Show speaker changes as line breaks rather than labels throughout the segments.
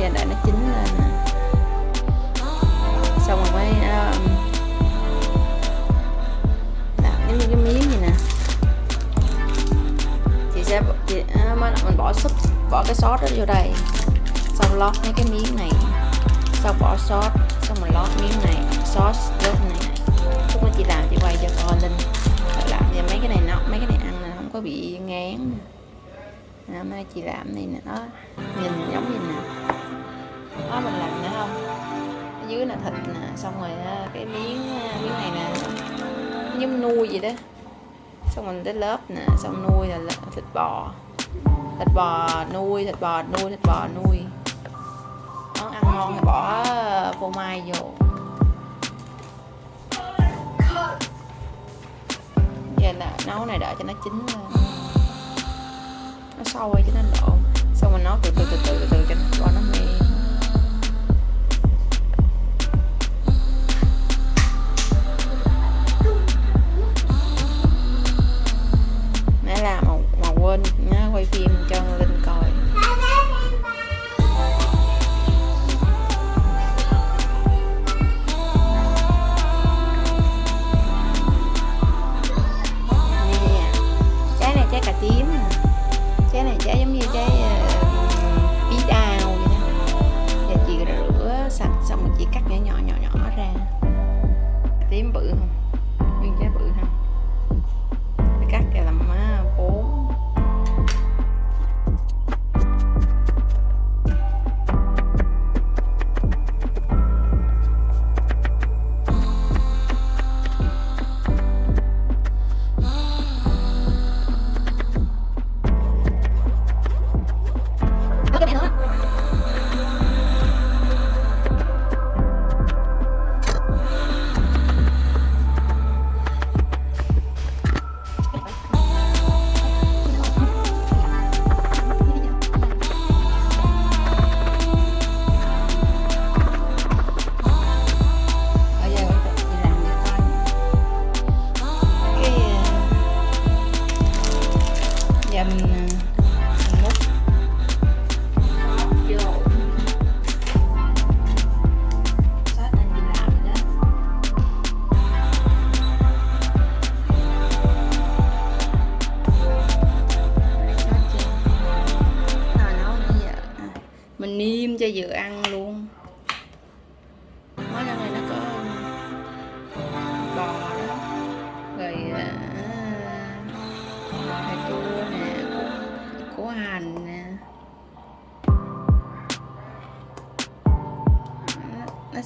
khi đợi nó chín lên nè xong rồi mới ờ, um, làm giống như cái miếng gì nè. Chị sẽ chị, ờ, à, mới mình bỏ súp bỏ cái sốt đó vô đây. Xong lót mấy cái miếng này. Xong bỏ sốt xong mình lót miếng này sốt lót này. Lúc đó chị làm chị quay cho con linh. Làm cho mấy cái này nó mấy cái này ăn là không có bị ngán. Nè hôm nay chị làm này nè đó nhìn giống như nè đó mình làm nữa không? Ở dưới là thịt nè xong rồi cái miếng à, miếng này nè giống nuôi vậy đó. Xong mình tới lớp nè xong nuôi là thịt bò. Thịt bò nuôi thịt bò nuôi thịt bò nuôi. Món ăn ngon thì bỏ à, phô mai vô. Giờ là nấu này đợi cho nó chín lên. Nó sôi cho nó độ xong mình nấu từ từ từ từ từ, từ cho nó cho nó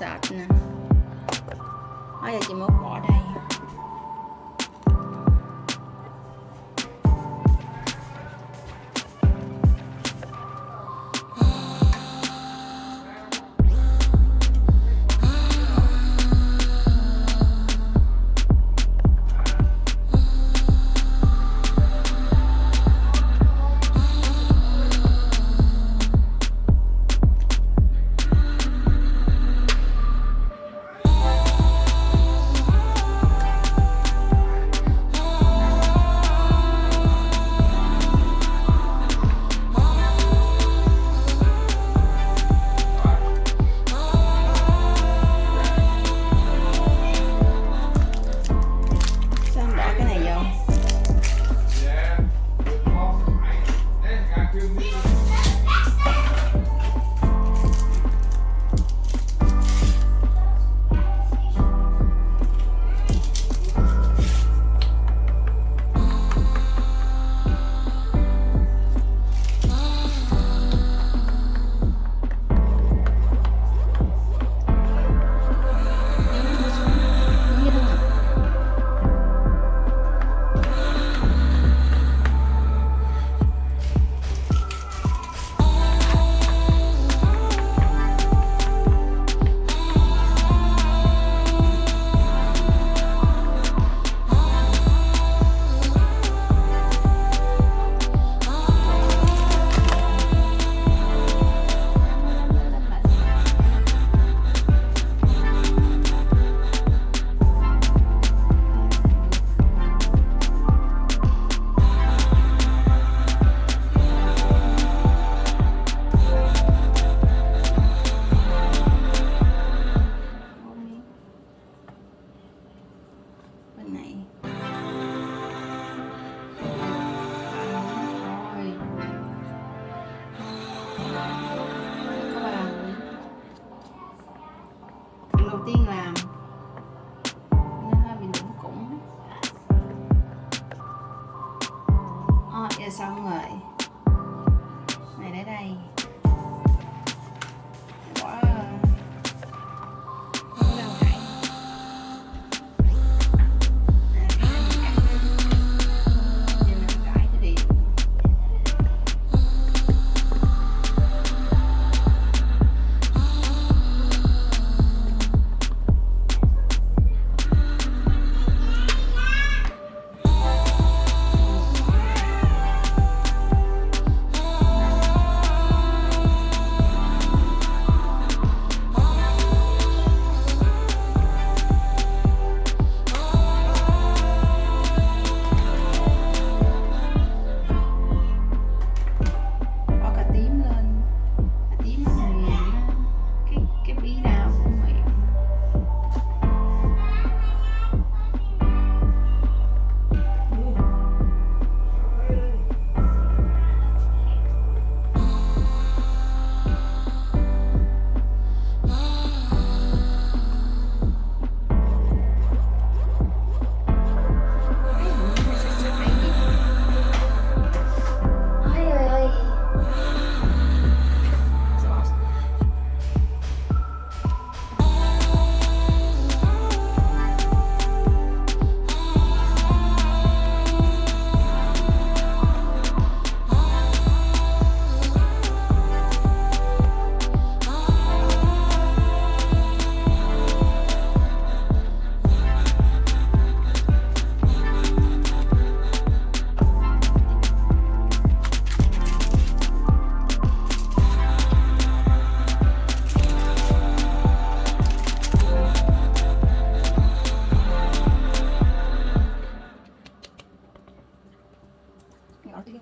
nó, nó sệt nè bây giờ chị mốt night. 玩定了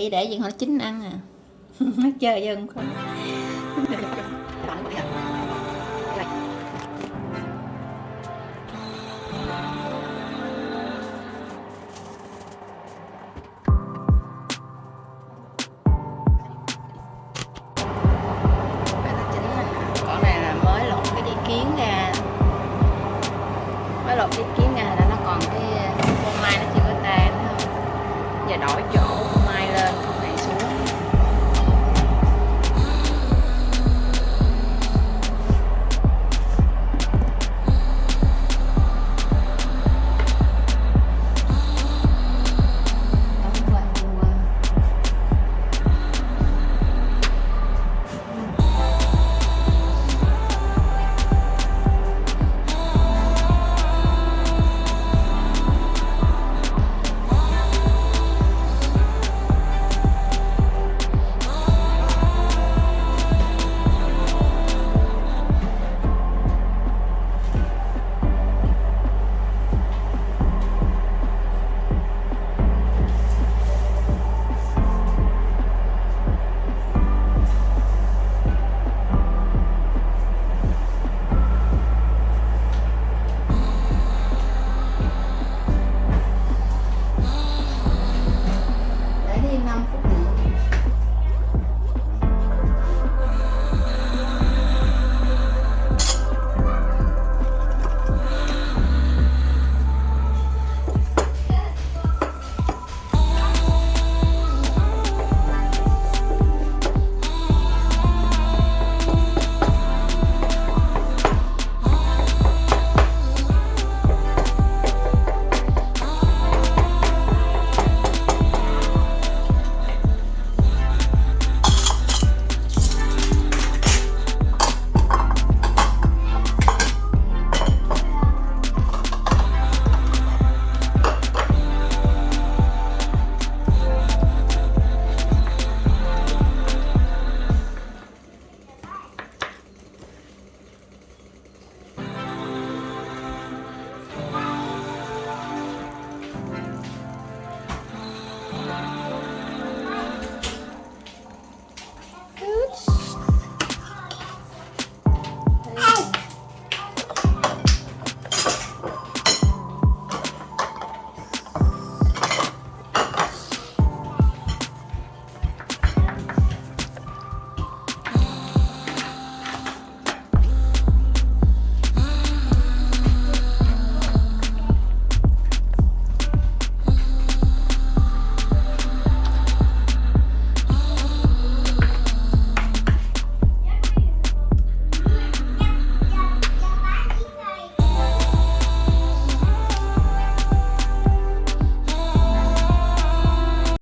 chị để gì họ chín ăn à nó chơi dân. không